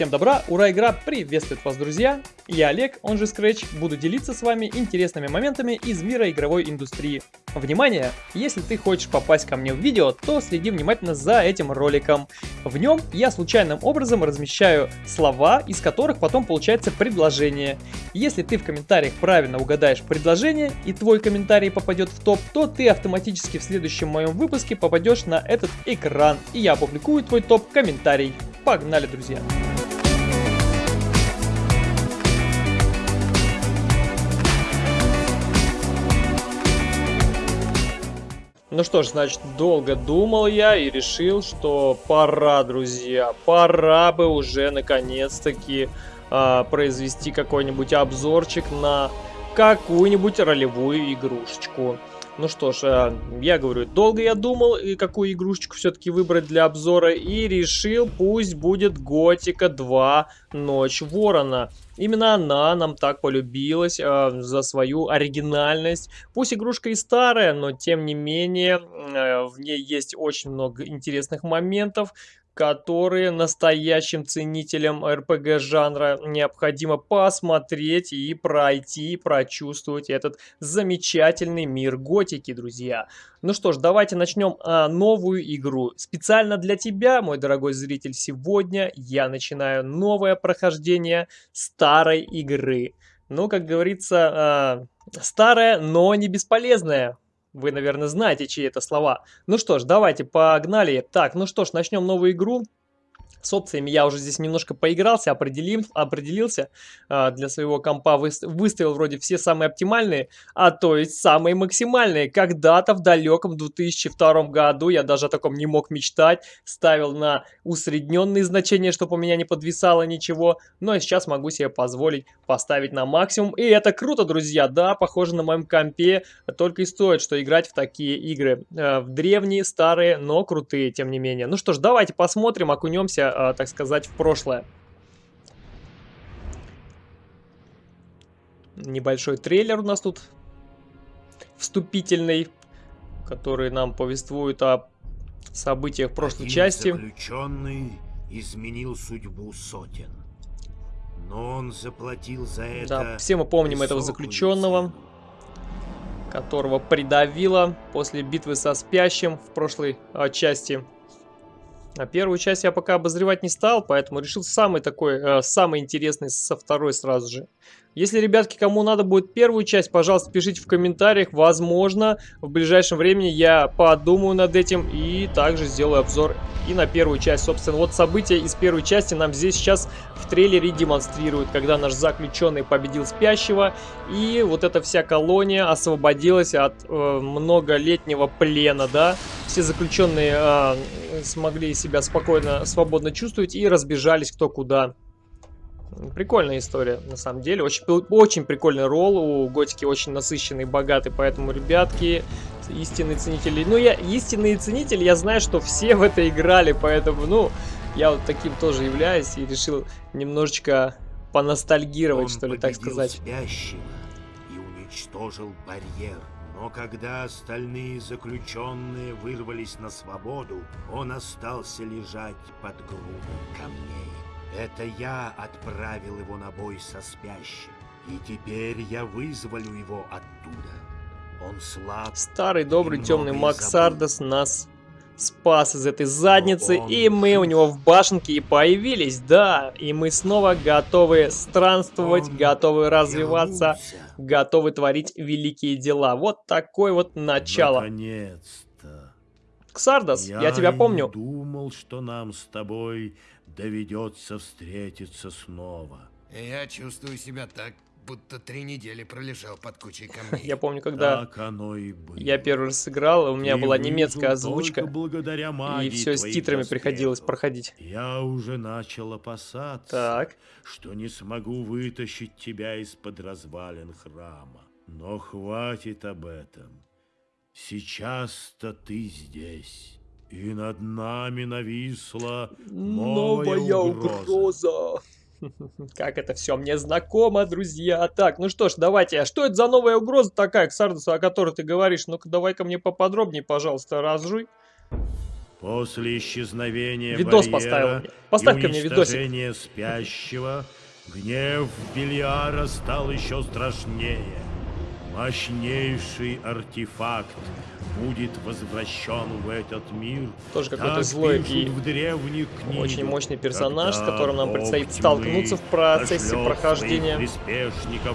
Всем добра, ура, игра приветствует вас, друзья! Я Олег, он же Scratch, буду делиться с вами интересными моментами из мира игровой индустрии. Внимание! Если ты хочешь попасть ко мне в видео, то следи внимательно за этим роликом. В нем я случайным образом размещаю слова, из которых потом получается предложение. Если ты в комментариях правильно угадаешь предложение и твой комментарий попадет в топ, то ты автоматически в следующем моем выпуске попадешь на этот экран, и я опубликую твой топ-комментарий. Погнали, друзья! Ну что ж, значит, долго думал я и решил, что пора, друзья, пора бы уже наконец-таки э, произвести какой-нибудь обзорчик на какую-нибудь ролевую игрушечку. Ну что ж, э, я говорю, долго я думал, и какую игрушечку все-таки выбрать для обзора, и решил, пусть будет Готика 2 Ночь Ворона. Именно она нам так полюбилась э, за свою оригинальность. Пусть игрушка и старая, но тем не менее э, в ней есть очень много интересных моментов, которые настоящим ценителям РПГ жанра необходимо посмотреть и пройти, прочувствовать этот замечательный мир готики, друзья. Ну что ж, давайте начнем а, новую игру. Специально для тебя, мой дорогой зритель, сегодня я начинаю новое прохождение старой игры. Ну, как говорится, а, старая, но не бесполезная. Вы, наверное, знаете, чьи это слова. Ну что ж, давайте, погнали. Так, ну что ж, начнем новую игру. С опциями я уже здесь немножко поигрался, определим, определился. А, для своего компа выставил вроде все самые оптимальные, а то есть самые максимальные. Когда-то в далеком 2002 году я даже о таком не мог мечтать. Ставил на усредненные значения, чтобы у меня не подвисало ничего. Но сейчас могу себе позволить поставить на максимум. И это круто, друзья. Да, похоже на моем компе. Только и стоит, что играть в такие игры. Э, в древние, старые, но крутые, тем не менее. Ну что ж, давайте посмотрим, окунемся э, так сказать, в прошлое. Небольшой трейлер у нас тут вступительный, который нам повествует о событиях прошлой Один части. заключенный изменил судьбу сотен. Но он заплатил за это Да, все мы помним этого заключенного, цену. которого придавило после битвы со спящим в прошлой а, части. А первую часть я пока обозревать не стал, поэтому решил самый такой, э, самый интересный со второй сразу же. Если, ребятки, кому надо будет первую часть, пожалуйста, пишите в комментариях. Возможно, в ближайшем времени я подумаю над этим и также сделаю обзор и на первую часть. Собственно, вот события из первой части нам здесь сейчас в трейлере демонстрируют, когда наш заключенный победил спящего, и вот эта вся колония освободилась от э, многолетнего плена, да. Все заключенные э, смогли себя спокойно, свободно чувствовать и разбежались кто куда. Прикольная история, на самом деле. Очень, очень прикольный ролл. У Готики очень насыщенный, богатый. Поэтому, ребятки, истинные ценители... Ну, я истинные ценители, я знаю, что все в это играли. Поэтому, ну, я вот таким тоже являюсь. И решил немножечко поностальгировать, Он что ли, так сказать. спящего и уничтожил барьер. Но когда остальные заключенные вырвались на свободу, он остался лежать под грудой камней. Это я отправил его на бой со спящим. И теперь я вызволю его оттуда. Он слаб. Старый добрый темный многое Макс забыл. Ардес нас спас из этой задницы, и мы у него в башенке и появились, да, и мы снова готовы странствовать, Он готовы развиваться, вернулся. готовы творить великие дела. Вот такое вот начало. Наконец-то. Ксардос, я, тебя и помню. думал, что нам с тобой доведется встретиться снова. Я чувствую себя так, будто три недели пролежал под кучей камней. Я помню, когда Так оно и было. я первый раз сыграл, у меня была немецкая озвучка, и все с титрами доспехов. приходилось проходить. Я уже начал опасаться, Так, что не смогу вытащить тебя из-под развалин храма. Но хватит об этом. Сейчас-то ты здесь. И над нами нависла новая, угроза. Как это все мне знакомо, друзья. Так, ну что ж, давайте. А что это за новая угроза такая, Ксардос, о которой ты говоришь? Ну-ка, давай-ка мне поподробнее, пожалуйста, разжуй. После исчезновения Видос барьера поставил мне. Поставь-ка и мне видосик. спящего, гнев Бельяра стал еще страшнее. Мощнейший артефакт будет возвращен в этот мир. Тоже какой-то злой и в древних книгах. Очень мощный персонаж, с которым нам предстоит столкнуться в процессе прохождения.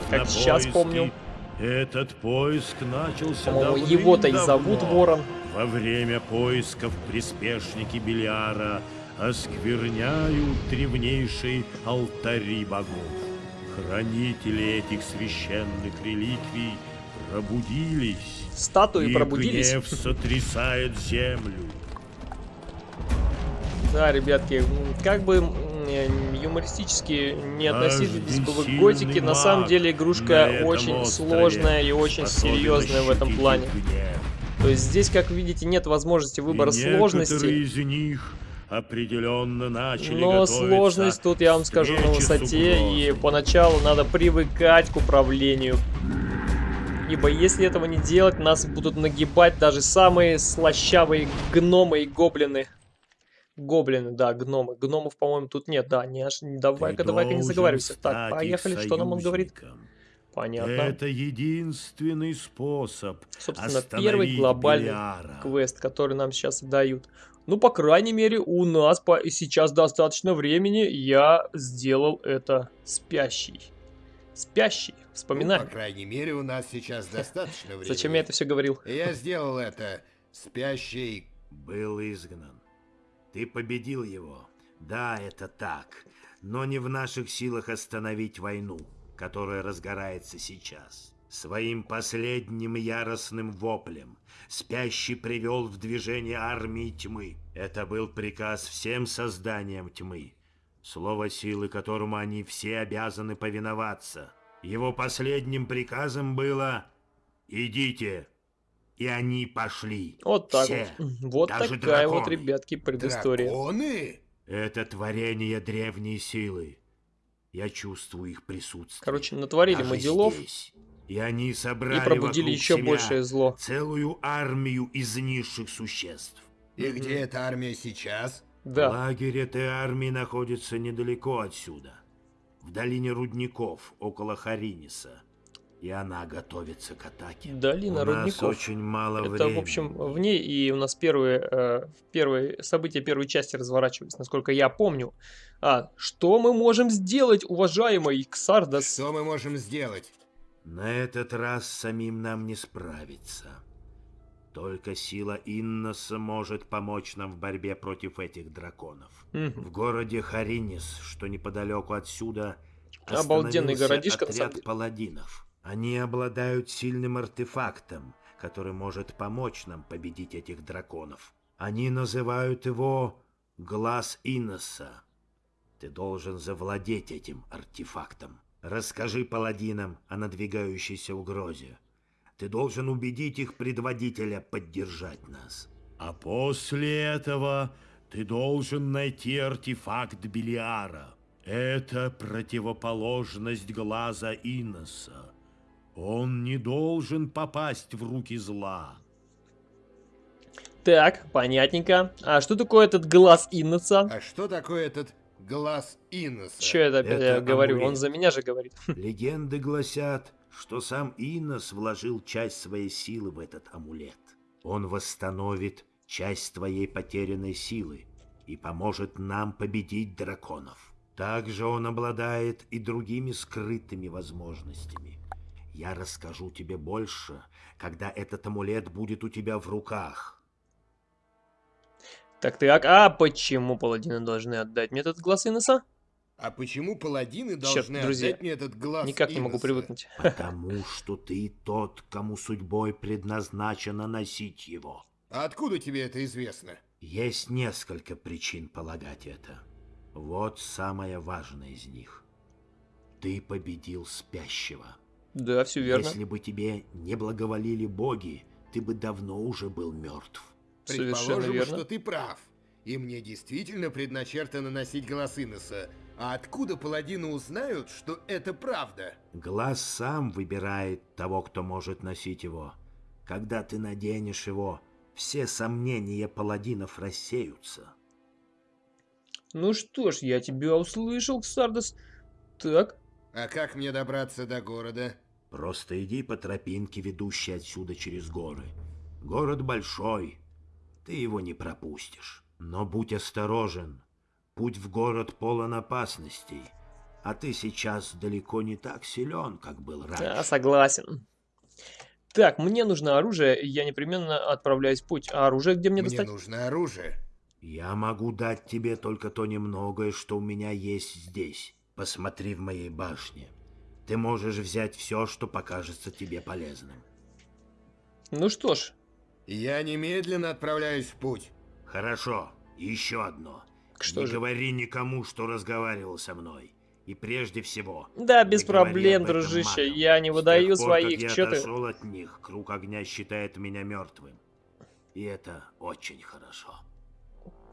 Как сейчас помню. Этот поиск начался По-моему, его-то и зовут. Ворон. Во время поисков приспешники Белиара оскверняют древнейшие алтари богов. Хранители этих священных реликвий пробудились. Статуи и пробудились. гнев сотрясает землю. Да, ребятки, как бы э, юмористически не относились бы к готике, на самом деле игрушка очень сложная и очень серьезная в этом плане. гнев. То есть здесь, как видите, нет возможности выбора И сложности. из них определенно начали Но сложность тут, я вам скажу, на высоте, и поначалу надо привыкать к управлению. Ибо если этого не делать, нас будут нагибать даже самые слащавые гномы и гоблины. Гоблины, да, гномы. Гномов, по-моему, тут нет, да, не аж... Давай-ка, давай-ка не заговаривайся. Так, поехали, что нам он говорит? Понятно. Это единственный способ Собственно, первый глобальный Белиара. квест, который нам сейчас дают. Ну, по крайней мере, у нас по... сейчас достаточно времени. Я сделал это спящий. Спящий. Ну, Вспоминаем. по крайней мере, у нас сейчас достаточно времени. Зачем я это все говорил? Я сделал это. Спящий. Был изгнан. Ты победил его. Да, это так. Но не в наших силах остановить войну, которая разгорается сейчас. Своим последним яростным воплем спящий привел в движение армии тьмы. Это был приказ всем созданиям тьмы, слово силы которому они все обязаны повиноваться. Его последним приказом было «Идите». И они пошли. Вот так Все. вот. Вот Даже такая вот, драконы. ребятки, предыстория. Драконы? Это творение древней силы. Я чувствую их присутствие. Короче, натворили Даже мы делов здесь. И они собрали и пробудили еще большее зло. целую армию из низших существ. И где эта армия сейчас? Да. Лагерь этой армии находится недалеко отсюда, в долине рудников, около Хариниса. И она готовится к атаке. Долина У нас рудников. очень мало Это, времени. в общем, в ней и у нас первые, э, первые события первой части разворачивались, насколько я помню. А, что мы можем сделать, уважаемый Ксардас? Что мы можем сделать? На этот раз самим нам не справиться. Только сила Инноса может помочь нам в борьбе против этих драконов. Мгм. В городе Харинис, что неподалеку отсюда, Обалденный городишко, отряд паладинов. Они обладают сильным артефактом, который может помочь нам победить этих драконов. Они называют его Глаз Инноса. Ты должен завладеть этим артефактом. Расскажи паладинам о надвигающейся угрозе. Ты должен убедить их предводителя поддержать нас. А после этого ты должен найти артефакт Белиара. Это противоположность глаза Иноса. Он не должен попасть в руки зла. Так, понятненько. А что такое этот глаз Инноса? А что такое этот глаз Инноса? Че это опять я Это говорю? Он амулет. за меня же говорит. Легенды гласят, что сам Инос вложил часть своей силы в этот амулет. Он восстановит часть твоей потерянной силы и поможет нам победить драконов. Также он обладает и другими скрытыми возможностями. Я расскажу тебе больше, когда этот амулет будет у тебя в руках. Так, так, а почему паладины должны отдать мне этот глаз Инноса? А почему паладины должны друзья, отдать мне этот глаз Никак не могу привыкнуть. Потому что ты тот, кому судьбой предназначено носить его. А откуда тебе это известно? Есть несколько причин полагать это. Вот самая важная из них. Ты победил спящего. Да, все верно. Если бы тебе не благоволили боги, ты бы давно уже был мертв. Предположим, верно. что ты прав. И мне действительно предначертано носить глаз Инноса. А откуда паладины узнают, что это правда? Глаз сам выбирает того, кто может носить его. Когда ты наденешь его, все сомнения паладинов рассеются. Ну что ж, я тебя услышал, Ксардос. Так, А как мне добраться до города? Просто иди по тропинке, ведущей отсюда через горы. Город большой, ты его не пропустишь. Но будь осторожен, путь в город полон опасностей, а ты сейчас далеко не так силен, как был раньше. да, согласен. Так, мне нужно оружие, я непременно отправляюсь в путь. А оружие где мне, Мне достать? нужно оружие. Я могу дать тебе только то немногое, что у меня есть здесь. Посмотри в моей башне. Ты можешь взять все, что покажется тебе полезным. Ну что ж, Я немедленно отправляюсь в путь. Хорошо, еще одно. Что Не же? говори никому, что разговаривал со мной. И прежде всего... да, без проблем, дружище, магам. я не С выдаю тех пор, своих, как я ты... отошел от них, круг огня считает меня мертвым. И это очень хорошо.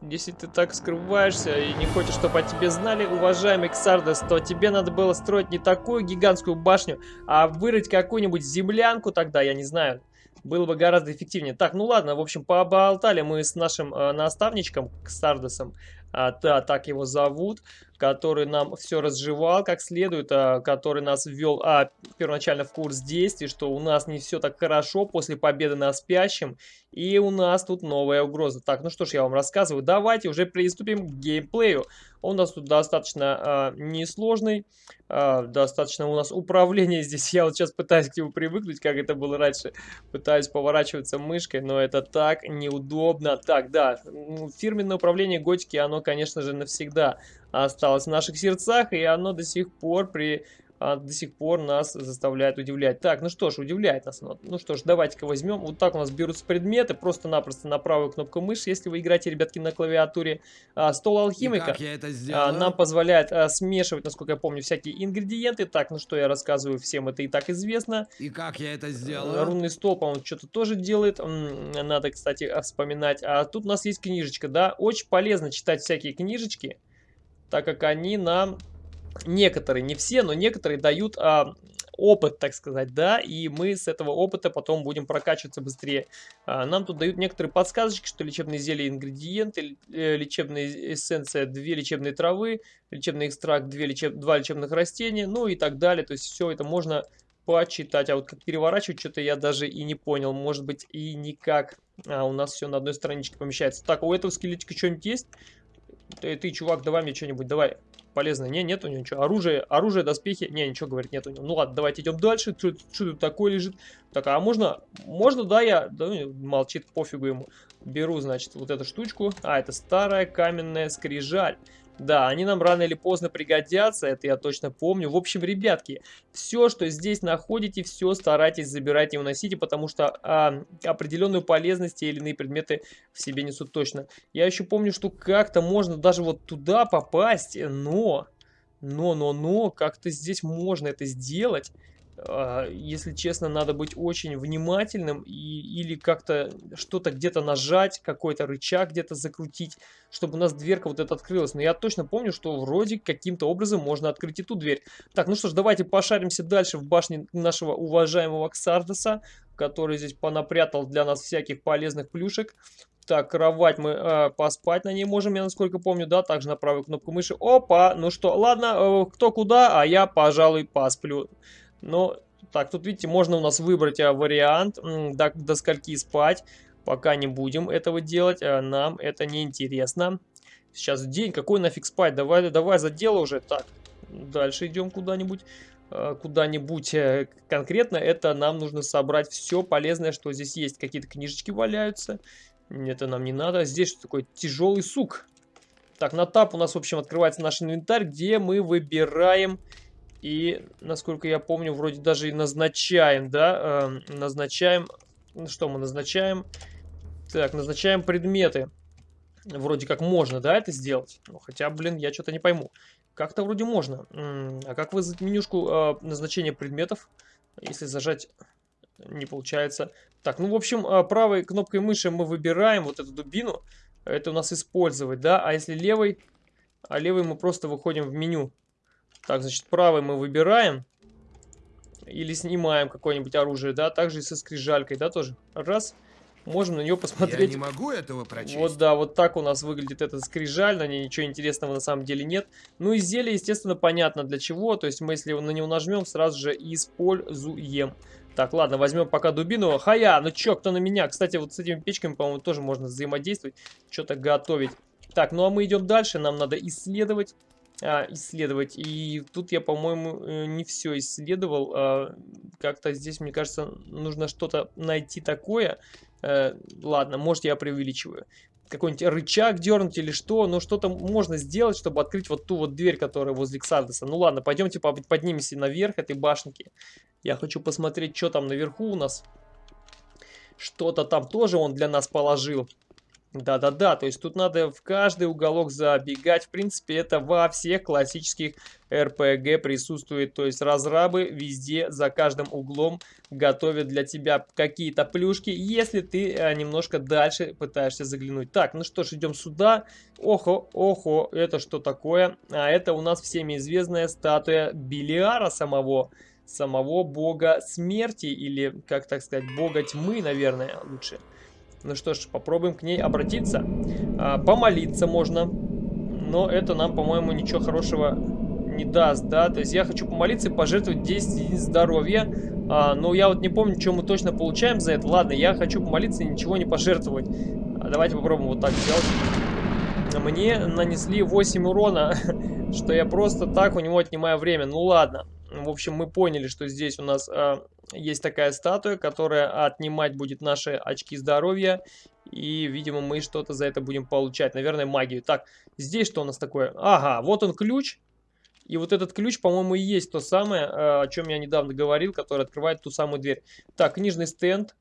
Если ты так скрываешься и не хочешь, чтобы о тебе знали, уважаемый Ксардес, то тебе надо было строить не такую гигантскую башню, а вырыть какую-нибудь землянку тогда, я не знаю. Было бы гораздо эффективнее. Так, ну ладно, в общем, поболтали мы с нашим э, наставничком Ксардесом, а, да, так его зовут, который нам все разжевал как следует, а, который нас ввел а, первоначально в курс действий, что у нас не все так хорошо после победы на спящем, и у нас тут новая угроза. Так, ну что ж, я вам рассказываю. Давайте уже приступим к геймплею. Он у нас тут достаточно а, несложный. а, достаточно у нас управление здесь. Я вот сейчас пытаюсь к нему привыкнуть, как это было раньше. Пытаюсь поворачиваться мышкой, но это так неудобно. Так, да, фирменное управление Готики, оно, конечно же, навсегда осталось в наших сердцах, и оно до сих пор при а, до сих пор нас заставляет удивлять. Так, ну что ж, удивляет нас. Ну что ж, давайте-ка возьмем. Вот так у нас берутся предметы, просто-напросто на правую кнопку мыши, если вы играете, ребятки, на клавиатуре. А, стол алхимика. а, нам позволяет а, смешивать, насколько я помню, всякие ингредиенты. Так, ну что я рассказываю, всем это и так известно. И как я это Э, сделаю? Рунный стол, по-моему, что-то тоже делает. Надо, кстати, вспоминать. А тут у нас есть книжечка, да. Очень полезно читать всякие книжечки, так как они нам... Некоторые, не все, но некоторые дают а, опыт, так сказать, да, и мы с этого опыта потом будем прокачиваться быстрее. А, нам тут дают некоторые подсказочки, что лечебные зелья, ингредиенты, э, лечебная эссенция, две лечебные травы, лечебный экстракт, две лечеб... два лечебных растения, ну и так далее. То есть все это можно почитать. А вот как переворачивать, что-то я даже и не понял. Может быть и никак. А у нас все на одной страничке помещается. Так, у этого скелетика что-нибудь есть? Ты, ты, чувак, давай мне что-нибудь, давай. Полезно. Не, нет у него ничего. Оружие, оружие, доспехи. Не, ничего, говорит, нет у него. Ну ладно, давайте идем дальше. Что тут такое лежит? Так, а можно, можно, да, я... Да, ну, молчит, пофигу ему. Беру, значит, вот эту штучку. А, это старая каменная скрижаль. Да, они нам рано или поздно пригодятся, это я точно помню. В общем, ребятки, все, что здесь находите, все старайтесь забирать и уносите, потому что а, определенную полезность те или иные предметы в себе несут точно. Я еще помню, что как-то можно даже вот туда попасть, но, но, но, но, как-то здесь можно это сделать. А, Если честно, надо быть очень внимательным и, или как-то что-то где-то нажать, какой-то рычаг где-то закрутить, чтобы у нас дверка вот эта открылась. Но я точно помню, что вроде каким-то образом можно открыть и ту дверь. Так, ну что ж, давайте пошаримся дальше в башне нашего уважаемого Ксардоса, который здесь понапрятал для нас всяких полезных плюшек. Так, кровать мы э, поспать на ней можем, я насколько помню, да, также на правую кнопку мыши. Опа, ну что, ладно, э, кто куда, а я, пожалуй, посплю. Ну, так, тут, видите, можно у нас выбрать а, вариант, до, до скольки спать. Пока не будем этого делать, а, нам это не интересно. Сейчас день, какой нафиг спать, давай, давай за дело уже. Так, дальше идем куда-нибудь. А, Куда-нибудь э, конкретно, это нам нужно собрать все полезное, что здесь есть. Какие-то книжечки валяются, это нам не надо. Здесь что такое? Тяжелый сук. Так, на тап у нас, в общем, открывается наш инвентарь, где мы выбираем и, насколько я помню, вроде даже и назначаем, да, эм, назначаем, ну, что мы назначаем? Так, назначаем предметы. Вроде как можно, да, это сделать? Ну, хотя, блин, я что-то не пойму. Как-то вроде можно. М, А как вызвать менюшку э, назначения предметов? Если зажать, не получается. Так, ну, в общем, э, правой кнопкой мыши мы выбираем вот эту дубину. Это у нас использовать, да? А если левой? А левой мы просто выходим в меню. Так, значит, правый мы выбираем. Или снимаем какое-нибудь оружие, да, также и со скрижалькой, да, тоже. Раз. Можем на нее посмотреть. Я не могу этого прочесть. Вот да, вот так у нас выглядит эта скрижаль, на ней ничего интересного на самом деле нет. Ну и зелье, естественно, понятно для чего, то есть мы если на него нажмем, сразу же используем. Так, ладно, возьмем пока дубину. Хая, ну чё, кто на меня? Кстати, вот с этими печками, по-моему, тоже можно взаимодействовать, что-то готовить. Так, ну а мы идем дальше, нам надо исследовать. А, исследовать. И тут я, по-моему, э, не все исследовал. А, Как-то здесь, мне кажется, нужно что-то найти такое. А, ладно, может я преувеличиваю. Какой-нибудь рычаг дернуть или что. Но что-то можно сделать, чтобы открыть вот ту вот дверь, которая возле Ксардеса. Ну ладно, пойдемте поднимемся наверх этой башенки. Я хочу посмотреть, что там наверху у нас. Что-то там тоже он для нас положил. Да-да-да, то есть тут надо в каждый уголок забегать. В принципе, это во всех классических РПГ присутствует. То есть разрабы везде, за каждым углом готовят для тебя какие-то плюшки, если ты э, немножко дальше пытаешься заглянуть. Так, ну что ж, идем сюда. Охо, охо, это что такое? А это у нас всеми известная статуя Белиара самого самого бога смерти или, как так сказать, бога тьмы, наверное, лучше. Ну что ж, попробуем к ней обратиться. А, помолиться можно. Но это нам, по-моему, ничего хорошего не даст, да? То есть я хочу помолиться и пожертвовать 10 единиц здоровья. А, но я вот не помню, что мы точно получаем за это. Ладно, я хочу помолиться и ничего не пожертвовать. А, давайте попробуем вот так сделать. Мне нанесли 8 урона, что я просто так у него отнимаю время. Ну ладно. В общем, мы поняли, что здесь у нас э, есть такая статуя, которая отнимать будет наши очки здоровья. И, видимо, мы что-то за это будем получать. Наверное, магию. Так, здесь что у нас такое? Ага, вот он ключ. И вот этот ключ, по-моему, и есть то самое, э, о чем я недавно говорил, который открывает ту самую дверь. Так, книжный стенд.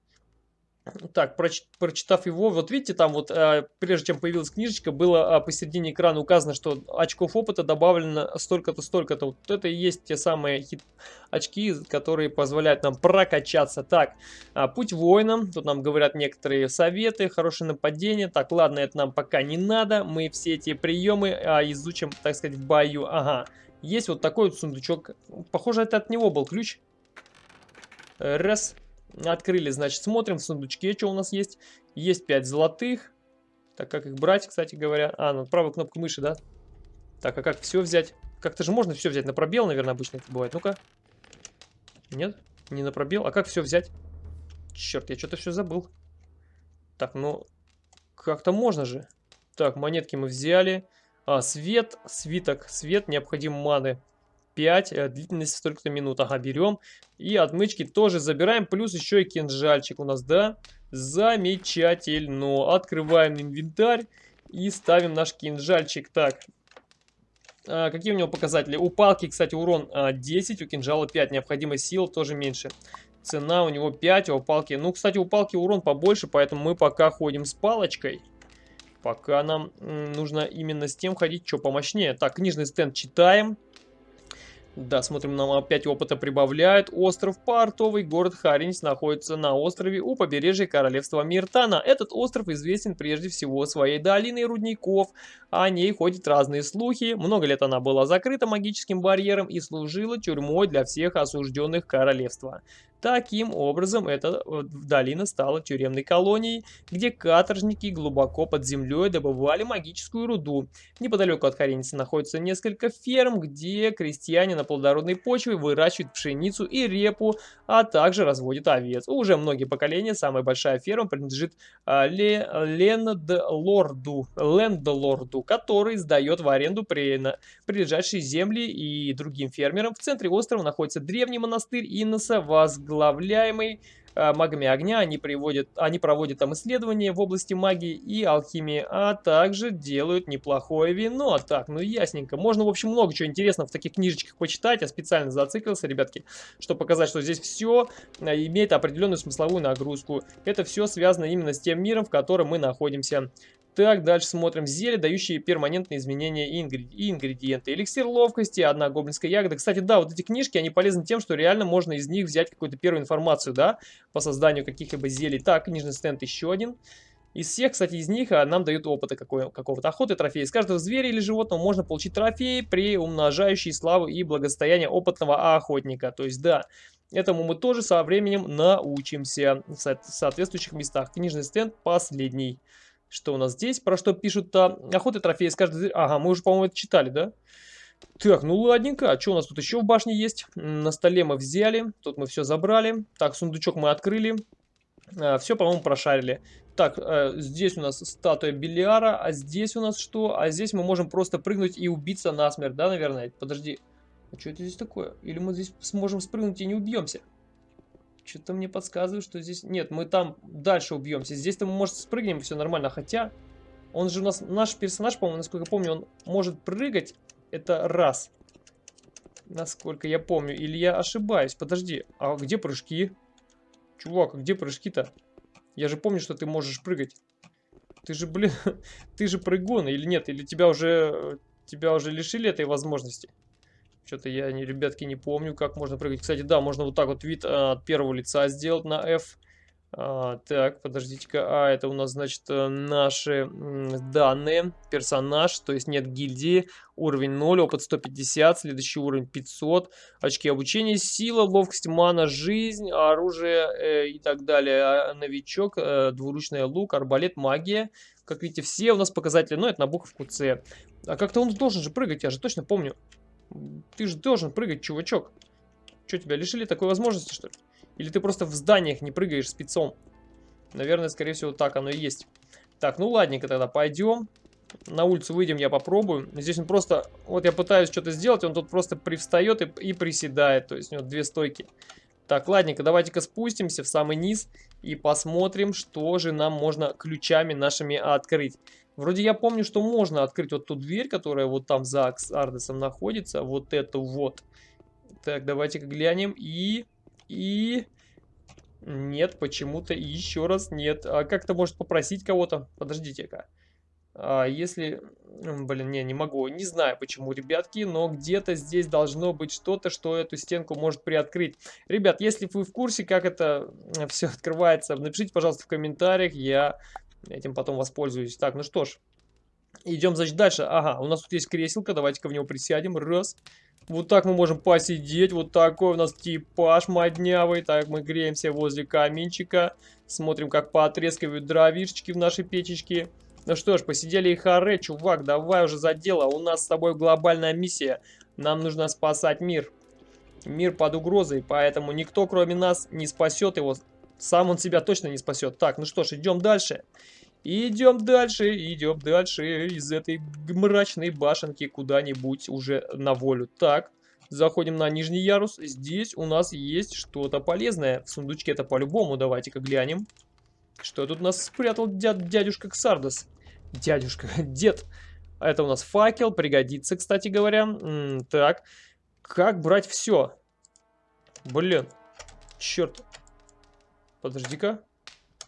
Так, проч прочитав его, вот видите, там вот, э, прежде чем появилась книжечка, было э, посередине экрана указано, что очков опыта добавлено столько-то, столько-то. Вот это и есть те самые хит очки, которые позволяют нам прокачаться. Так, э, путь воина, тут нам говорят некоторые советы, хорошее нападение. Так, ладно, это нам пока не надо, мы все эти приемы э, изучим, так сказать, в бою. Ага, есть вот такой вот сундучок, похоже, это от него был ключ. Раз. Открыли, значит, смотрим в сундучке, что у нас есть. Есть 5 золотых. Так, как их брать, кстати говоря? А, ну, правую кнопку мыши, да? Так, а как все взять? Как-то же можно все взять на пробел, наверное, обычно это бывает. Ну-ка. Нет, не на пробел. А как все взять? Черт, я что-то все забыл. Так, ну, как-то можно же. Так, монетки мы взяли. А, свет, свиток, свет, необходим маны. 5, э, длительность столько-то минут. Ага, берем. И отмычки тоже забираем, плюс еще и кинжальчик у нас, да? Замечательно. Открываем инвентарь и ставим наш кинжальчик. Так, а, какие у него показатели? У палки, кстати, урон а, 10, у кинжала 5, необходимая сила тоже меньше. Цена у него 5, а у палки... Ну, кстати, у палки урон побольше, поэтому мы пока ходим с палочкой. Пока нам нужно именно с тем ходить, что помощнее. Так, книжный стенд читаем. Да, смотрим, нам опять опыта прибавляют. Остров Портовый, город Харинс, находится на острове у побережья королевства Миртана. Этот остров известен прежде всего своей долиной рудников. О ней ходят разные слухи. Много лет она была закрыта магическим барьером и служила тюрьмой для всех осужденных королевства. Таким образом, эта э, долина стала тюремной колонией, где каторжники глубоко под землей добывали магическую руду. Неподалеку от Хареницы находится несколько ферм, где крестьяне на плодородной почве выращивают пшеницу и репу, а также разводят овец. Уже многие поколения самая большая ферма принадлежит а, Ле, Лендлорду, Лендлорду, который сдает в аренду при, на, прилежащие земли и другим фермерам. В центре острова находится древний монастырь Инноса, возглавляемый магами огня. Они, приводят, они проводят там исследования в области магии и алхимии, а также делают неплохое вино. Так, ну ясненько. Можно, в общем, много чего интересного в таких книжечках почитать. Я специально зациклился, ребятки, чтобы показать, что здесь все э, имеет определенную смысловую нагрузку. Это все связано именно с тем миром, в котором мы находимся. Так, дальше смотрим. Зелья, дающие перманентные изменения и, ингредиенты. Эликсир ловкости, одна гоблинская ягода. Кстати, да, вот эти книжки, они полезны тем, что реально можно из них взять какую-то первую информацию, да, по созданию каких-либо зелий. Так, книжный стенд еще один. Из всех, кстати, из них а, нам дают опыта какого-то охоты, трофея. Из каждого зверя или животного можно получить трофей при умножающей славу и благосостояние опытного охотника. То есть, да, Этому мы тоже со временем научимся в соответствующих местах. Книжный стенд последний. Что у нас здесь? Про что пишут-то? Охота трофеи с каждой... Ага, мы уже, по-моему, это читали, да? Так, ну ладненько. А что у нас тут еще в башне есть? На столе мы взяли. Тут мы все забрали. Так, сундучок мы открыли. А, все, по-моему, прошарили. Так, э, здесь у нас статуя Белиара, а здесь у нас что? А здесь мы можем просто прыгнуть и убиться насмерть, да, наверное? Подожди. А что это здесь такое? Или мы здесь сможем спрыгнуть и не убьемся? Что-то мне подсказывает, что здесь... Нет, мы там дальше убьемся. Здесь-то мы, может, спрыгнем, все нормально. Хотя, он же у нас... Наш персонаж, по-моему, насколько я помню, он может прыгать. Это раз. Насколько я помню. Или я ошибаюсь. Подожди, а где прыжки? Чувак, а где прыжки-то? Я же помню, что ты можешь прыгать. Ты же, блин, ты же прыгун или нет? Или тебя уже, тебя уже лишили этой возможности? Что-то я, не, ребятки, не помню, как можно прыгать. Кстати, да, можно вот так вот вид а, от первого лица сделать на F. А, так, подождите-ка. А, это у нас, значит, э, наши данные. Персонаж, то есть нет гильдии. Уровень 0, опыт 150, следующий уровень 500. Очки обучения, сила, ловкость, мана, жизнь, оружие э, и так далее. А, новичок, э, двуручный лук, арбалет, магия. Как видите, все у нас показатели, но это на буковку С. А как-то он должен же прыгать, я же точно помню. Ты же должен прыгать, чувачок. Что, тебя лишили такой возможности, что ли? Или ты просто в зданиях не прыгаешь спецом? Наверное, скорее всего, так оно и есть. Так, ну ладненько тогда, пойдем. На улицу выйдем, я попробую. Здесь он просто... Вот я пытаюсь что-то сделать, он тут просто привстает и, и приседает. То есть у него две стойки. Так, ладненько, давайте-ка спустимся в самый низ и посмотрим, что же нам можно ключами нашими открыть. Вроде я помню, что можно открыть вот ту дверь, которая вот там за Ардесом находится. Вот эту вот. Так, давайте-ка глянем. И... И... Нет, почему-то еще раз нет. А как-то может попросить кого-то? Подождите-ка. А если... Блин, не, не могу. Не знаю почему, ребятки, но где-то здесь должно быть что-то, что эту стенку может приоткрыть. Ребят, если вы в курсе, как это все открывается, напишите, пожалуйста, в комментариях. Я этим потом воспользуюсь. Так, ну что ж. Идем, значит, дальше. Ага, у нас тут есть креселка. Давайте-ка в него присядем. Раз. Вот так мы можем посидеть. Вот такой у нас типаж моднявый. Так, мы греемся возле каминчика. Смотрим, как поотрескивают дровишечки в нашей печечке. Ну что ж, посидели и харе, чувак, давай уже за дело. У нас с тобой глобальная миссия. Нам нужно спасать мир. Мир под угрозой, поэтому никто, кроме нас, не спасет его. Сам он себя точно не спасет. Так, ну что ж, идем дальше. Идем дальше, идем дальше из этой мрачной башенки куда-нибудь уже на волю. Так, заходим на нижний ярус. Здесь у нас есть что-то полезное. В сундучке это по-любому. Давайте-ка глянем. Что тут у нас спрятал дяд, дядюшка Ксардос? Дядюшка, дед. Это у нас факел, пригодится, кстати говоря. М -м, так, как брать все? Блин, черт. Подожди-ка.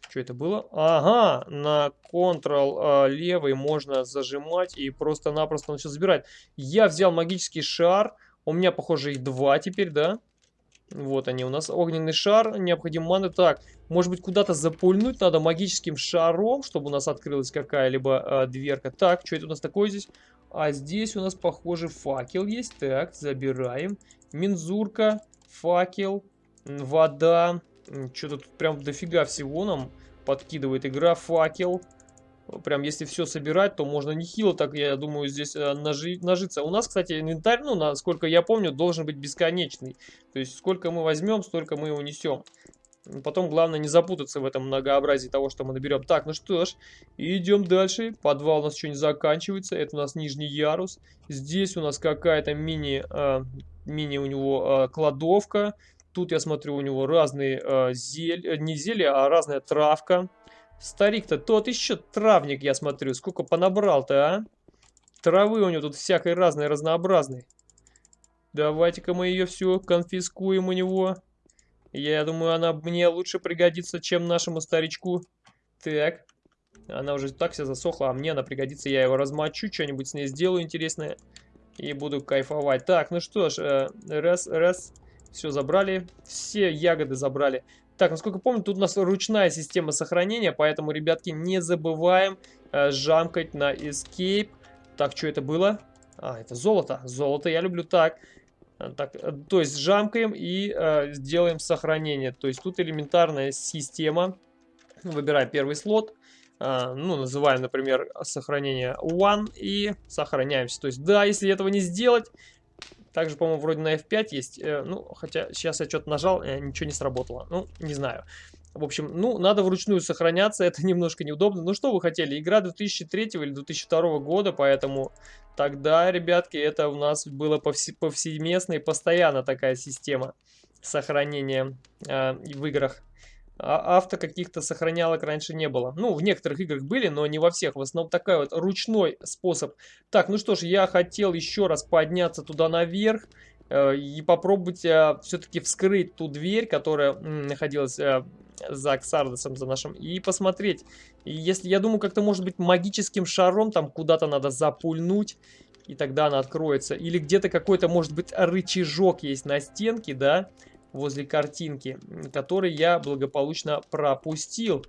Что это было? Ага, на Ctrl э, левый можно зажимать и просто-напросто начал забирать. Я взял магический шар. У меня, похоже, их два теперь, да? Вот они у нас. Огненный шар, необходим маны. Так, может быть, куда-то запульнуть надо магическим шаром, чтобы у нас открылась какая-либо э, дверка. Так, что это у нас такое здесь? А здесь у нас, похоже, факел есть. Так, забираем. Мензурка, факел, вода. Что-то тут прям дофига всего нам подкидывает игра. Факел. Прям если все собирать, то можно нехило так, я думаю, здесь э, нажи, нажиться. У нас, кстати, инвентарь, ну, насколько я помню, должен быть бесконечный. То есть, сколько мы возьмем, столько мы его несем. Потом главное не запутаться в этом многообразии того, что мы наберем. Так, ну что ж, идем дальше. Подвал у нас еще не заканчивается. Это у нас нижний ярус. Здесь у нас какая-то мини, э, мини у него э, кладовка. Тут я смотрю у него разные э, зель, э, не зелья, а разная травка. Старик-то тот еще травник, я смотрю. Сколько понабрал-то, а? Травы у него тут всякой разной, разнообразной. Давайте-ка мы ее все конфискуем у него. Я думаю, она мне лучше пригодится, чем нашему старичку. Так. Она уже так вся засохла, а мне она пригодится. Я его размочу, что-нибудь с ней сделаю интересное. И буду кайфовать. Так, ну что ж, э, раз, раз. Все забрали. Все ягоды забрали. Так, насколько помню, тут у нас ручная система сохранения, поэтому, ребятки, не забываем э, жамкать на Escape. Так, что это было? А, это золото. Золото я люблю. Так, Э, так, э, то есть жамкаем и э, сделаем сохранение. То есть тут элементарная система. Выбираем первый слот. Э, ну, называем, например, сохранение one и сохраняемся. То есть, да, если этого не сделать, также, по-моему, вроде на F5 есть. Э, ну, хотя сейчас я что-то нажал, э, ничего не сработало. Ну, не знаю. В общем, ну, надо вручную сохраняться, это немножко неудобно. Ну, что вы хотели? Игра 2003 или 2002 года, поэтому тогда, ребятки, это у нас было повсе повсеместно и постоянно такая система сохранения э, в играх. А авто каких-то сохранялок раньше не было. Ну, в некоторых играх были, но не во всех. В основном такой вот ручной способ. Так, ну что ж, я хотел еще раз подняться туда наверх э, и попробовать э, все-таки вскрыть ту дверь, которая находилась э, за Ксардосом, за нашим, и посмотреть. И если, я думаю, как-то может быть магическим шаром там куда-то надо запульнуть, и тогда она откроется. Или где-то какой-то, может быть, рычажок есть на стенке, да, возле картинки, который я благополучно пропустил.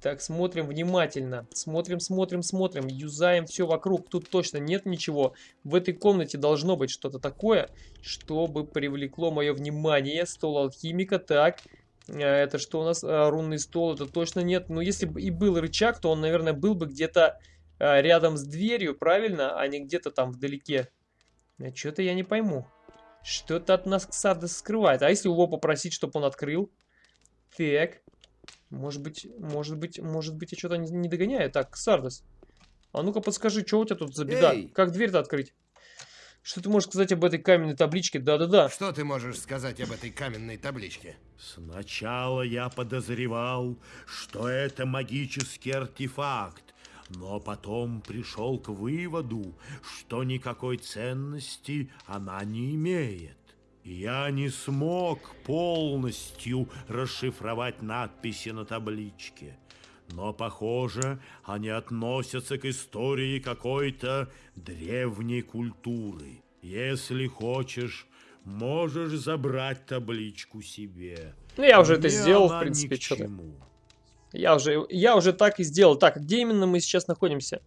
Так, смотрим внимательно. Смотрим, смотрим, смотрим. Юзаем все вокруг. Тут точно нет ничего. В этой комнате должно быть что-то такое, чтобы привлекло мое внимание. Стол алхимика. Так, Э, это что у нас? Э, рунный стол. Это точно нет. Но если бы и был рычаг, то он, наверное, был бы где-то э, рядом с дверью, правильно? А не где-то там вдалеке. Что-то я не пойму. Что-то от нас Ксардес скрывает. А если его попросить, чтобы он открыл? Так. Может быть, может быть, может быть, я что-то не, не догоняю. Так, Ксардес. А ну-ка подскажи, что у тебя тут за беда? Эй! Как дверь-то открыть? Что ты можешь сказать об этой каменной табличке? Да-да-да. Что ты можешь сказать об этой каменной табличке? Сначала я подозревал, что это магический артефакт, но потом пришел к выводу, что никакой ценности она не имеет. Я не смог полностью расшифровать надписи на табличке. Но, похоже, они относятся к истории какой-то древней культуры. Если хочешь, можешь забрать табличку себе. Ну, я уже Мне это сделал, в принципе, что-то. Я уже, я уже так и сделал. Так, где именно мы сейчас находимся?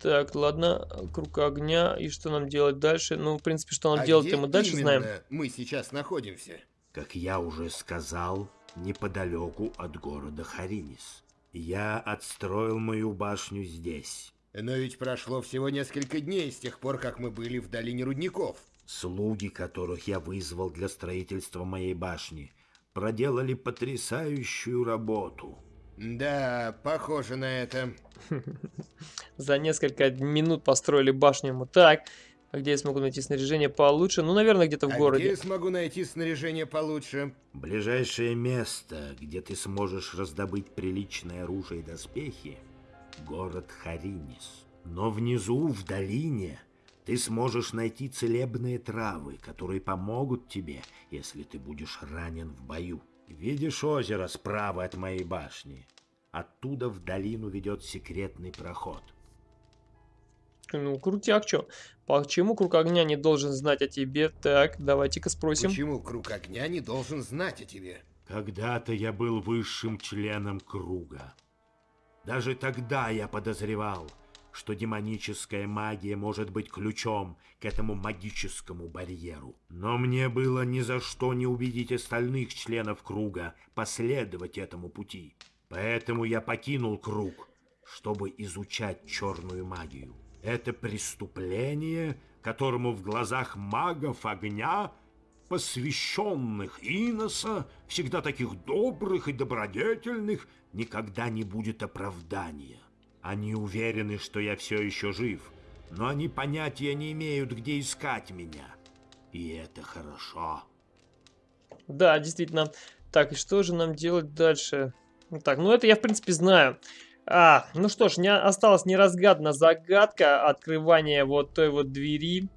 Так, ладно, круг огня. И что нам делать дальше? Ну, в принципе, что нам а делать, мы дальше знаем. мы сейчас находимся? Как я уже сказал, неподалеку от города Харинис. Я отстроил мою башню здесь. Но ведь прошло всего несколько дней с тех пор, как мы были в долине рудников. Слуги, которых я вызвал для строительства моей башни, проделали потрясающую работу. Да, похоже на это. За несколько минут построили башню ему так. А где я смогу найти снаряжение получше? Ну, наверное, где-то в а городе. где я смогу найти снаряжение получше? Ближайшее место, где ты сможешь раздобыть приличное оружие и доспехи, город Харинис. Но внизу, в долине, ты сможешь найти целебные травы, которые помогут тебе, если ты будешь ранен в бою. Видишь озеро справа от моей башни? Оттуда в долину ведет секретный проход. Ну, крутяк, чё? Почему круг огня не должен знать о тебе? Так, давайте-ка спросим. Почему круг огня не должен знать о тебе? Когда-то я был высшим членом круга. Даже тогда я подозревал, что демоническая магия может быть ключом к этому магическому барьеру. Но мне было ни за что не убедить остальных членов круга последовать этому пути. Поэтому я покинул круг, чтобы изучать черную магию. Это преступление, которому в глазах магов огня, посвященных Иноса, всегда таких добрых и добродетельных, никогда не будет оправдания. Они уверены, что я все еще жив, но они понятия не имеют, где искать меня. И это хорошо. Да, действительно. Так, и что же нам делать дальше? Так, ну это я, в принципе, знаю. А, ну что ж, не осталась неразгадана загадка открывания вот той вот двери.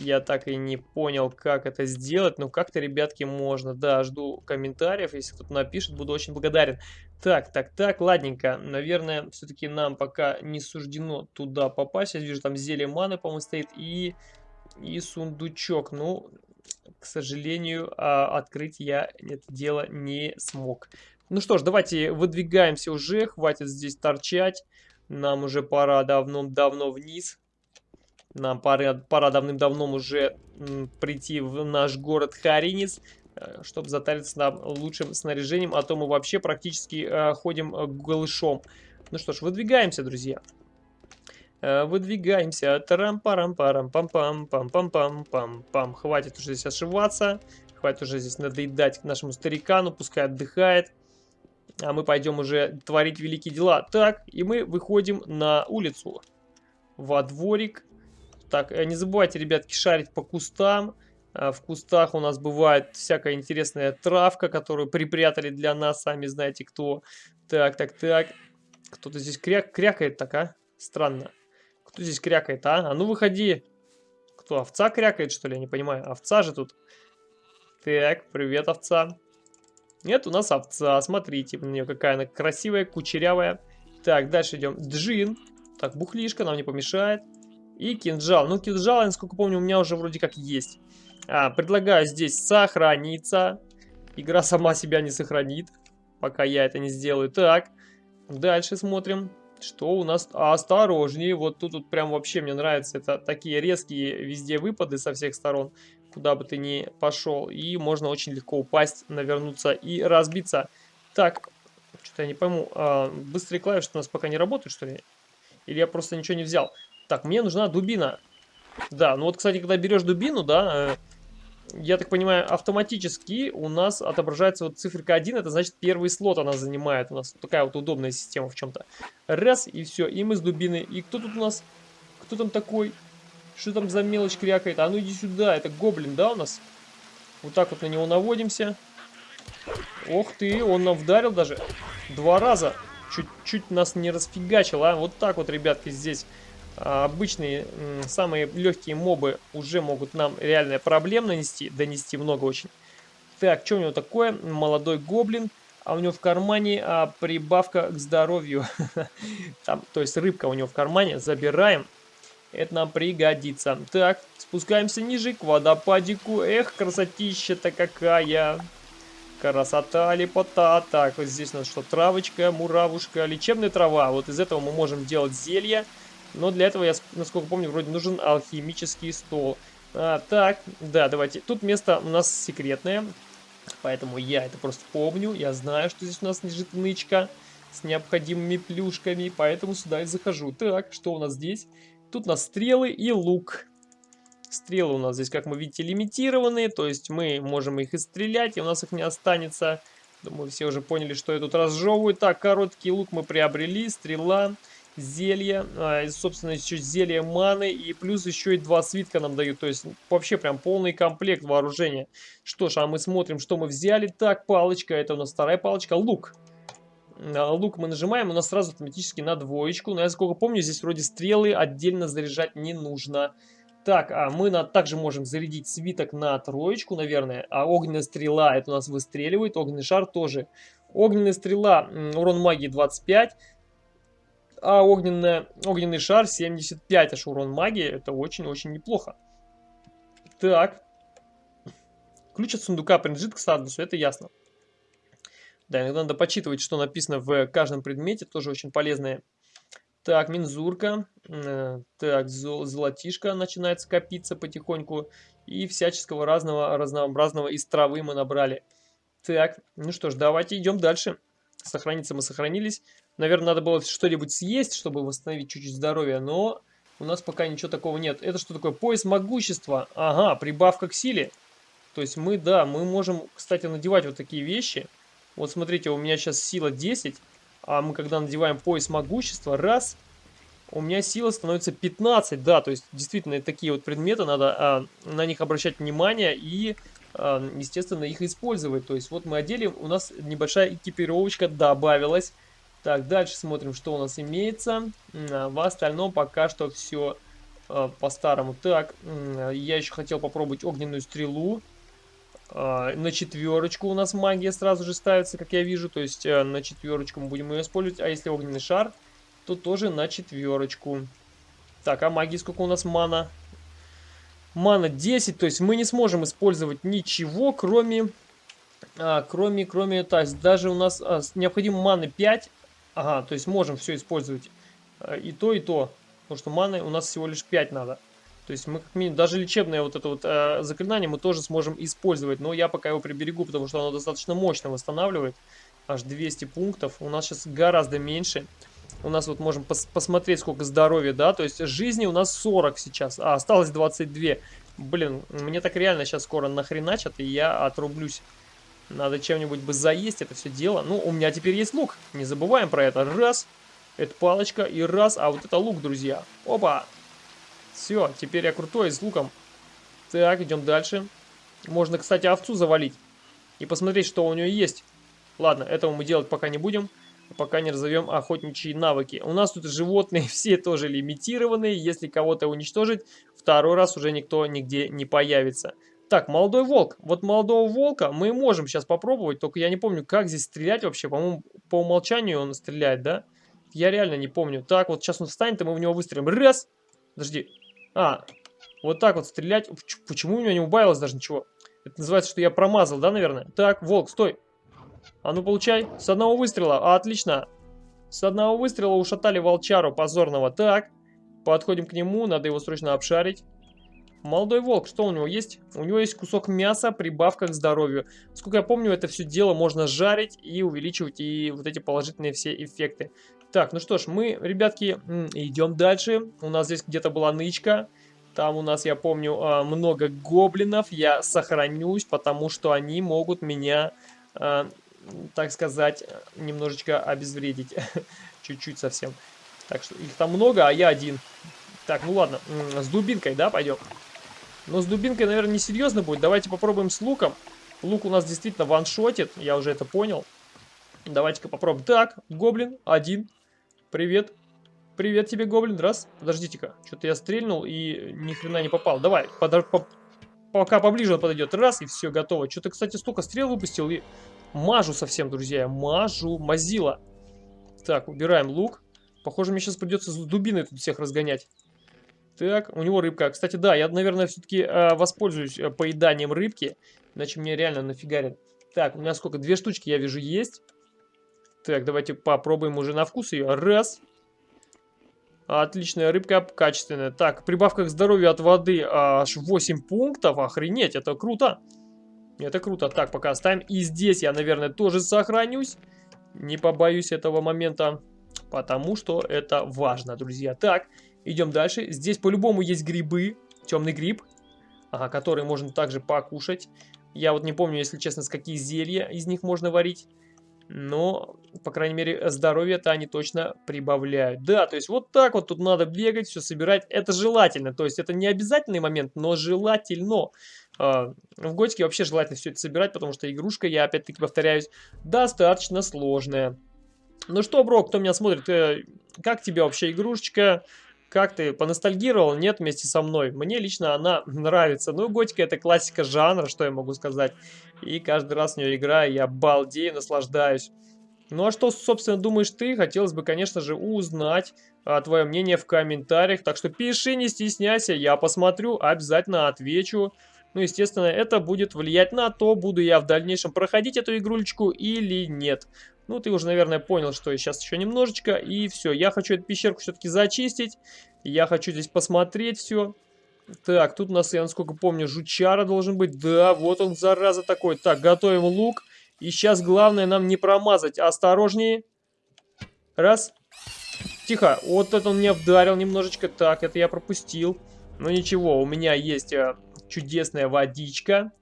Я так и не понял, как это сделать, но как-то, ребятки, можно. Да, жду комментариев, если кто-то напишет, буду очень благодарен. Так, так, так, ладненько. Наверное, все-таки нам пока не суждено туда попасть. Я вижу, там зелье маны, по-моему, стоит, и, и сундучок. Ну, к сожалению, а, открыть я это дело не смог. Ну что ж, давайте выдвигаемся уже, хватит здесь торчать. Нам уже пора давно-давно вниз. Нам пора, пора давным-давно уже прийти в наш город Харинец, э, чтобы затариться нам лучшим снаряжением, а то мы вообще практически э, ходим э, голышом. Ну что ж, выдвигаемся, друзья. Э, выдвигаемся. Тарам-парам-парам-пам-пам-пам-пам-пам-пам. Хватит уже здесь ошиваться. Хватит уже здесь надоедать нашему старикану, пускай отдыхает. А мы пойдем уже творить великие дела. Так, и мы выходим на улицу. Во дворик. Так, э, не забывайте, ребятки, шарить по кустам. А, в кустах у нас бывает всякая интересная травка, которую припрятали для нас, сами знаете кто. Так, так, так. Кто-то здесь кряк крякает так, а? Странно. Кто здесь крякает, а? А ну выходи. Кто, овца крякает, что ли? Я не понимаю. Овца же тут. Так, привет, овца. Нет, у нас овца. Смотрите, у нее какая она красивая, кучерявая. Так, дальше идем. Джин. Так, бухлишка нам не помешает. И кинжал. Ну, кинжал, насколько помню, у меня уже вроде как есть. А, предлагаю здесь сохраниться. Игра сама себя не сохранит, пока я это не сделаю. Так, дальше смотрим. Что у нас? Осторожнее. Вот тут, тут прям вообще мне нравится. Это такие резкие везде выпады со всех сторон. Куда бы ты ни пошел. И можно очень легко упасть, навернуться и разбиться. Так, что-то я не пойму. А, быстрые клавиши у нас пока не работают, что ли? Или я просто ничего не взял? Так, мне нужна дубина. Да, ну вот, кстати, когда берешь дубину, да, э, я так понимаю, автоматически у нас отображается вот циферка 1, это значит первый слот она занимает. У нас такая вот удобная система в чем-то. Раз, и все, и мы с дубиной. И кто тут у нас? Кто там такой? Что там за мелочь крякает? А ну иди сюда, это гоблин, да, у нас? Вот так вот на него наводимся. Ох ты, он нам вдарил даже два раза. Чуть-чуть нас не расфигачил, а? Вот так вот, ребятки, здесь обычные самые легкие мобы уже могут нам реальная проблем нанести, донести много очень. Так, что у него такое? Молодой гоблин, а у него в кармане а, прибавка к здоровью. Там, то есть рыбка у него в кармане, забираем. Это нам пригодится. Так, спускаемся ниже к водопадику. Эх, красотища-то какая. Красота, лепота. Так, вот здесь у нас что, травочка, муравушка, лечебная трава. Вот из этого мы можем делать зелья. Но для этого, я, насколько помню, вроде нужен алхимический стол. А, так, да, давайте. Тут место у нас секретное. Поэтому я это просто помню. Я знаю, что здесь у нас лежит нычка с необходимыми плюшками. Поэтому сюда и захожу. Так, что у нас здесь? Тут у нас стрелы и лук. Стрелы у нас здесь, как мы видите, лимитированные. То есть мы можем их и стрелять, и у нас их не останется. Думаю, все уже поняли, что я тут разжевываю. Так, короткий лук мы приобрели. Стрела зелье, а, собственно, еще зелье маны, и плюс еще и два свитка нам дают, то есть вообще прям полный комплект вооружения. Что ж, а мы смотрим, что мы взяли. Так, палочка, это у нас вторая палочка, лук. А, лук мы нажимаем, у нас сразу автоматически на двоечку, но я сколько помню, здесь вроде стрелы отдельно заряжать не нужно. Так, а мы на, также можем зарядить свиток на троечку, наверное, а огненная стрела, это у нас выстреливает, огненный шар тоже. Огненная стрела, урон магии 25, а огненная, огненный шар 75 аж урон магии. Это очень-очень неплохо. Так. Ключ от сундука принадлежит к статусу, это ясно. Да, иногда надо почитывать, что написано в каждом предмете, тоже очень полезное. Так, мензурка. Э, так, зол, золотишко начинает скопиться потихоньку. И всяческого разного, разнообразного из травы мы набрали. Так, ну что ж, давайте идем дальше. Сохраниться мы сохранились. Наверное, надо было что-нибудь съесть, чтобы восстановить чуть-чуть здоровья, но у нас пока ничего такого нет. Это что такое? Пояс могущества. Ага, прибавка к силе. То есть мы, да, мы можем, кстати, надевать вот такие вещи. Вот смотрите, у меня сейчас сила 10, а мы когда надеваем пояс могущества, раз, у меня сила становится 15, да, то есть действительно такие вот предметы, надо а, на них обращать внимание и, а, естественно, их использовать. То есть вот мы одели, у нас небольшая экипировочка добавилась. Так, дальше смотрим, что у нас имеется. А, в остальном пока что все а, по-старому. Так, я еще хотел попробовать огненную стрелу. А, на четверочку у нас магия сразу же ставится, как я вижу. То есть на четверочку мы будем ее использовать. А если огненный шар, то тоже на четверочку. Так, а магии сколько у нас мана? Мана 10, то есть мы не сможем использовать ничего, кроме... А, кроме, кроме, то есть даже у нас а, необходимо маны 5, Ага, то есть можем все использовать э, и то, и то. Потому что маны у нас всего лишь 5 надо. То есть мы как минимум, даже лечебное вот это вот э, заклинание мы тоже сможем использовать. Но я пока его приберегу, потому что оно достаточно мощно восстанавливает. Аж 200 пунктов. У нас сейчас гораздо меньше. У нас вот можем пос посмотреть, сколько здоровья, да. То есть жизни у нас 40 сейчас. А, осталось 22. Блин, мне так реально сейчас скоро нахреначат, и я отрублюсь. Надо чем-нибудь бы заесть это все дело. Ну, у меня теперь есть лук. Не забываем про это. Раз. Это палочка. И раз. А вот это лук, друзья. Опа. Все, теперь я крутой с луком. Так, идем дальше. Можно, кстати, овцу завалить. И посмотреть, что у нее есть. Ладно, этого мы делать пока не будем. Пока не разовьем охотничьи навыки. У нас тут животные все тоже лимитированные. Если кого-то уничтожить, второй раз уже никто нигде не появится. Так, молодой волк. Вот молодого волка мы можем сейчас попробовать, только я не помню, как здесь стрелять вообще. По-моему, по умолчанию он стреляет, да? Я реально не помню. Так, вот сейчас он встанет, и мы в него выстрелим. Раз! Подожди. А, вот так вот стрелять. Почему у него не убавилось даже ничего? Это называется, что я промазал, да, наверное? Так, волк, стой. А ну, получай. С одного выстрела. А, отлично. С одного выстрела ушатали волчару позорного. Так, подходим к нему. Надо его срочно обшарить. Молодой волк, что у него есть? У него есть кусок мяса, прибавка к здоровью. Сколько я помню, это все дело можно жарить и увеличивать и вот эти положительные все эффекты. Так, ну что ж, мы, ребятки, идем дальше. У нас здесь где-то была нычка. Там у нас, я помню, а, много гоблинов. Я сохранюсь, потому что они могут меня, а, так сказать, немножечко обезвредить. Чуть-чуть совсем. Так что их там много, а я один. Так, ну ладно, с дубинкой, да, пойдем. Но с дубинкой, наверное, не серьезно будет. Давайте попробуем с луком. Лук у нас действительно ваншотит, я уже это понял. Давайте-ка попробуем. Так, гоблин, один. Привет. Привет тебе, гоблин. Раз. Подождите-ка. Что-то я стрельнул и ни хрена не попал. Давай, подо... по... пока поближе он подойдет. Раз, и все, готово. Что-то, кстати, столько стрел выпустил и мажу совсем, друзья. Мажу, мазила. Так, убираем лук. Похоже, мне сейчас придется с дубиной тут всех разгонять. Так, у него рыбка. Кстати, да, я, наверное, все-таки э, воспользуюсь э, поеданием рыбки. Иначе мне реально нафигарит. Так, у меня сколько? Две штучки, я вижу, есть. Так, давайте попробуем уже на вкус ее. Раз. Отличная рыбка, качественная. Так, прибавка к здоровью от воды аж 8 пунктов. Охренеть, это круто. Это круто. Так, пока оставим. И здесь я, наверное, тоже сохранюсь. Не побоюсь этого момента, потому что это важно, друзья. Так, Идем дальше. Здесь по-любому есть грибы. Темный гриб, ага, который можно также покушать. Я вот не помню, если честно, с какие зелья из них можно варить. Но, по крайней мере, здоровье-то они точно прибавляют. Да, то есть вот так вот тут надо бегать, все собирать. Это желательно. То есть это не обязательный момент, но желательно. А, в Готике вообще желательно все это собирать, потому что игрушка, я опять-таки повторяюсь, достаточно сложная. Ну что, бро, кто меня смотрит, э, как тебе вообще игрушечка? Как ты, поностальгировал? Нет, вместе со мной. Мне лично она нравится. Ну, готика это классика жанра, что я могу сказать. И каждый раз в нее играю, я балдею, наслаждаюсь. Ну а что, собственно, думаешь ты? Хотелось бы, конечно же, узнать а, твое мнение в комментариях. Так что пиши, не стесняйся, я посмотрю, обязательно отвечу. Ну, естественно, это будет влиять на то, буду я в дальнейшем проходить эту игрулечку или нет. Ну, ты уже, наверное, понял, что сейчас еще немножечко, и все. Я хочу эту пещерку все-таки зачистить. Я хочу здесь посмотреть все. Так, тут у нас, я насколько помню, жучара должен быть. Да, вот он, зараза такой. Так, готовим лук. И сейчас главное нам не промазать. Осторожнее. Раз. Тихо. Вот это он меня вдарил немножечко. Так, это я пропустил. Но ничего, у меня есть э, чудесная водичка.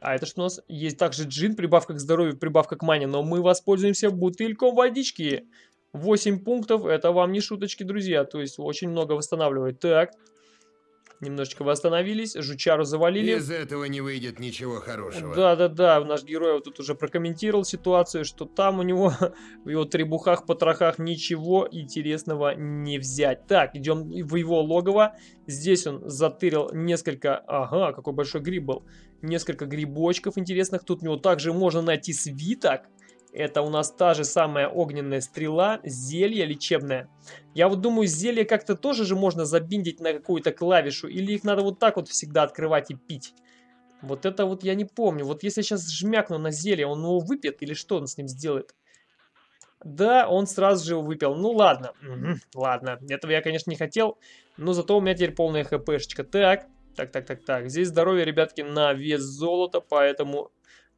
А это что у нас? Есть также джин, прибавка к здоровью, прибавка к мане. Но мы воспользуемся бутыльком водички. 8 пунктов, это вам не шуточки, друзья. То есть очень много восстанавливает. Так, Немножечко восстановились, жучару завалили. Из этого не выйдет ничего хорошего. Да-да-да, наш герой вот тут уже прокомментировал ситуацию, что там у него в его требухах, потрохах ничего интересного не взять. Так, идем в его логово. Здесь он затырил несколько... Ага, какой большой гриб был. Несколько грибочков интересных. Тут у него также можно найти свиток. Это у нас та же самая огненная стрела, зелье лечебное. Я вот думаю, зелье как-то тоже же можно забиндить на какую-то клавишу, или их надо вот так вот всегда открывать и пить. Вот это вот я не помню. Вот если сейчас жмякну на зелье, он его выпьет или что он с ним сделает? Да, он сразу же его выпил. Ну ладно, угу, ладно. Этого я, конечно, не хотел. Но зато у меня теперь полная хпшечка. Так, так, так, так, так. Здесь здоровье, ребятки, на вес золота, поэтому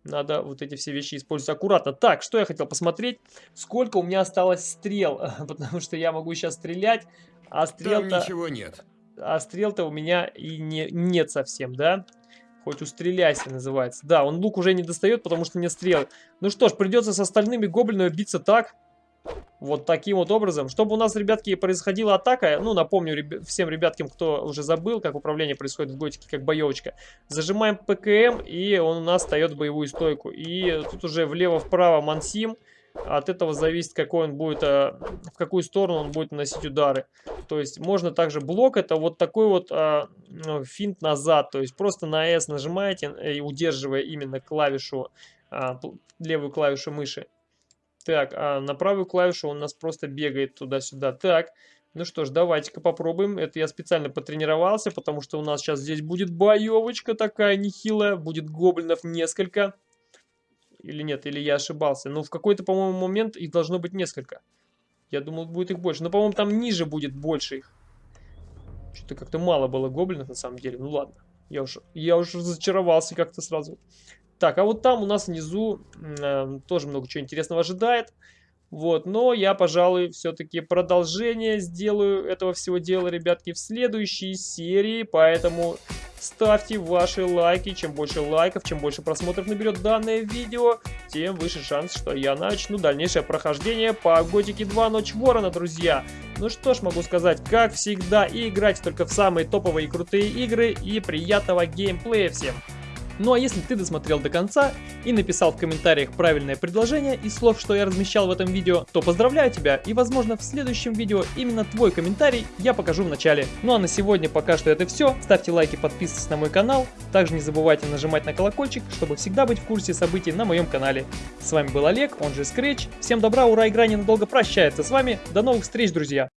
надо вот эти все вещи использовать аккуратно. Так, что я хотел посмотреть? Сколько у меня осталось стрел? Потому что я могу сейчас стрелять, а стрел-то... Ничего нет. А стрел-то у меня и не, нет совсем, да? Хоть устреляйся называется. Да, он лук уже не достает, потому что не стрел. Ну что ж, придется с остальными гоблинами биться так. Вот таким вот образом. Чтобы у нас, ребятки, происходила атака, ну, напомню ребя всем ребяткам, кто уже забыл, как управление происходит в Готике, как боевочка. Зажимаем ПКМ, и он у нас встает в боевую стойку. И тут уже влево-вправо мансим. От этого зависит, какой он будет, э, в какую сторону он будет наносить удары. То есть можно также блок, это вот такой вот а, финт назад. То есть просто на S нажимаете, и удерживая именно клавишу, а, левую клавишу мыши. Так, а на правую клавишу он нас просто бегает туда-сюда. Так, ну что ж, давайте-ка попробуем. Это я специально потренировался, потому что у нас сейчас здесь будет боевочка такая нехилая. Будет гоблинов несколько. Или нет, или я ошибался. Но ну, в какой-то, по-моему, момент их должно быть несколько. Я думал, будет их больше. Но, по-моему, там ниже будет больше их. Что-то как-то мало было гоблинов, на самом деле. Ну ладно. Я уже, я уже разочаровался как-то сразу. Так, а вот там у нас внизу э, тоже много чего интересного ожидает. Вот, но я, пожалуй, все-таки продолжение сделаю этого всего дела, ребятки, в следующей серии. Поэтому ставьте ваши лайки. Чем больше лайков, чем больше просмотров наберет данное видео, тем выше шанс, что я начну дальнейшее прохождение по Готике 2 Ночь Ворона, друзья. Ну что ж, могу сказать, как всегда, играть только в самые топовые и крутые игры и приятного геймплея всем. Ну а если ты досмотрел до конца и написал в комментариях правильное предложение из слов, что я размещал в этом видео, то поздравляю тебя и возможно в следующем видео именно твой комментарий я покажу в начале. Ну а на сегодня пока что это все. Ставьте лайки, подписывайтесь на мой канал. Также не забывайте нажимать на колокольчик, чтобы всегда быть в курсе событий на моем канале. С вами был Олег, он же Scratch. Всем добра, ура, игра ненадолго прощается с вами. До новых встреч, друзья!